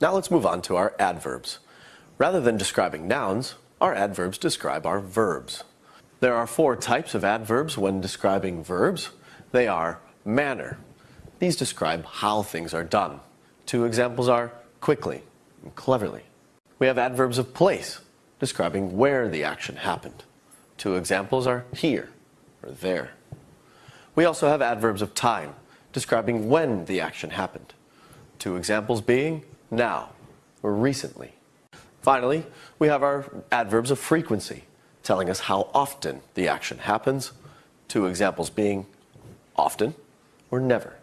Now let's move on to our adverbs. Rather than describing nouns, our adverbs describe our verbs. There are four types of adverbs when describing verbs. They are manner. These describe how things are done. Two examples are quickly and cleverly. We have adverbs of place, describing where the action happened. Two examples are here or there. We also have adverbs of time, describing when the action happened. Two examples being now or recently. Finally, we have our adverbs of frequency, telling us how often the action happens. Two examples being often or never.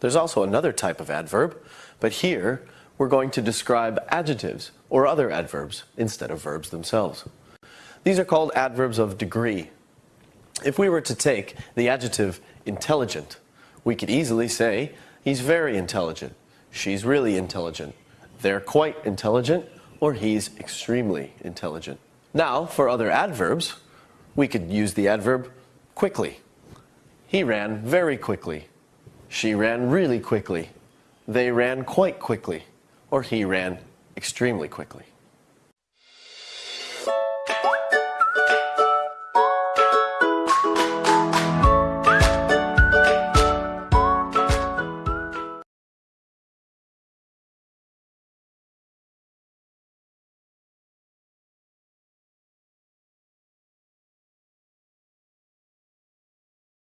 There's also another type of adverb, but here we're going to describe adjectives or other adverbs instead of verbs themselves. These are called adverbs of degree. If we were to take the adjective intelligent, we could easily say he's very intelligent, she's really intelligent, they're quite intelligent, or he's extremely intelligent. Now, for other adverbs, we could use the adverb quickly. He ran very quickly. She ran really quickly. They ran quite quickly. Or he ran extremely quickly.